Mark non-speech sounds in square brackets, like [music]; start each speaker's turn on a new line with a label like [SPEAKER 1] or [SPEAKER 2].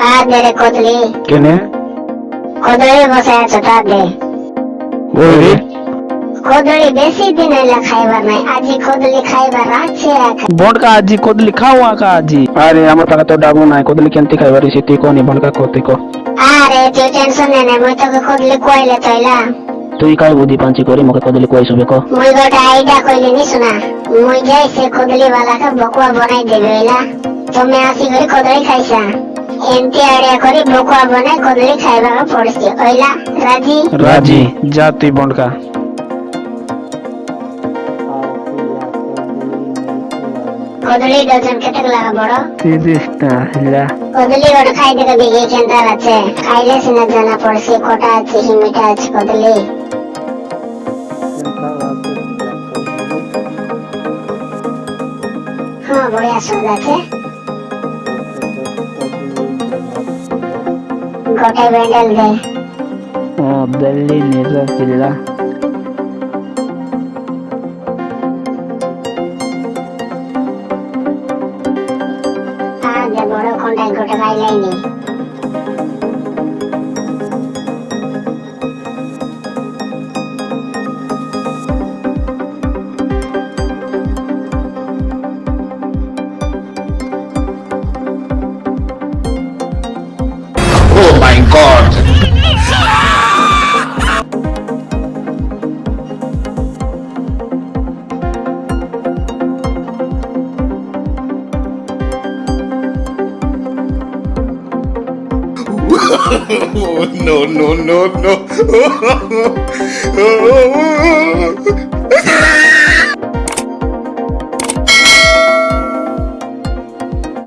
[SPEAKER 1] তা দে রে কদলি।
[SPEAKER 2] কেনে?
[SPEAKER 1] কদলি বসে আছে তা দে।
[SPEAKER 2] ওই রে
[SPEAKER 1] কদলি বেশি দিন হইলা খাইবার নাই আজি কদলি খাইবার আছে
[SPEAKER 2] বনকা আজি কদলি খাও আকা আজি? আরে আমার পাকা তো ডাবু নাই কদলি কেনতে খাইবার সে তুই কোনি বনকা করতে কো
[SPEAKER 1] আরে তুই টেনশন নে না মুই তোকে কদলি কইলে তইলা
[SPEAKER 2] তুই কাই বুদ্ধি পাঞ্চি করি মোকে কদলি কই সবে কো।
[SPEAKER 1] মুই গোটা আইডা কইলে নি শোনা। মুই যাই সে কদলি वाला কে বকুয়া বনাই দেবে তুমি আসি করে কদলি খাইছা। করে বকুয়া বনাই কদলি খাইবার পড়ছি। হইলা রাজি?
[SPEAKER 2] রাজি। যা তুই বনকা।
[SPEAKER 1] কদলি ডজন কেটে লাগা বড়।
[SPEAKER 2] তিরিশটা হিলা
[SPEAKER 1] কদলি ওটা খাই দেখে দেখি কেন্তার আছে। খাইলে সিনা জানা পড়ছে কটা আছে হিমিটা আছে কদলি হ্যাঁ বড়িয়া স্বাদ আছে গোটাই ব্যান্ডেল দে
[SPEAKER 2] ও দিল্লি নিজা কিল্লা
[SPEAKER 1] হ্যাঁ দে বড় কোনটাই গোটা খাইলাইনি [laughs]
[SPEAKER 3] no, no, no, no. [laughs]